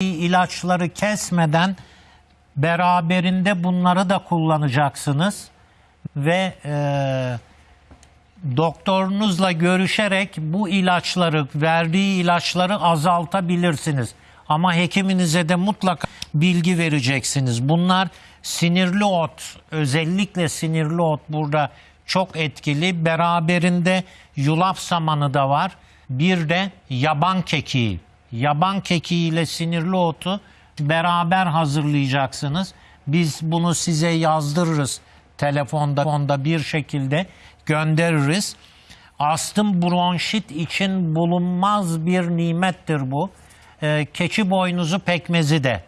ilaçları kesmeden beraberinde bunları da kullanacaksınız ve e, doktorunuzla görüşerek bu ilaçları verdiği ilaçları azaltabilirsiniz. Ama hekiminize de mutlaka bilgi vereceksiniz. Bunlar sinirli ot, özellikle sinirli ot burada çok etkili. Beraberinde yulaf samanı da var. Bir de yaban kekiği. Yaban kekiği ile sinirli otu beraber hazırlayacaksınız. Biz bunu size yazdırırız telefonda onda bir şekilde göndeririz. Astım bronşit için bulunmaz bir nimettir bu. Ee, keçi boynuzu pekmezi de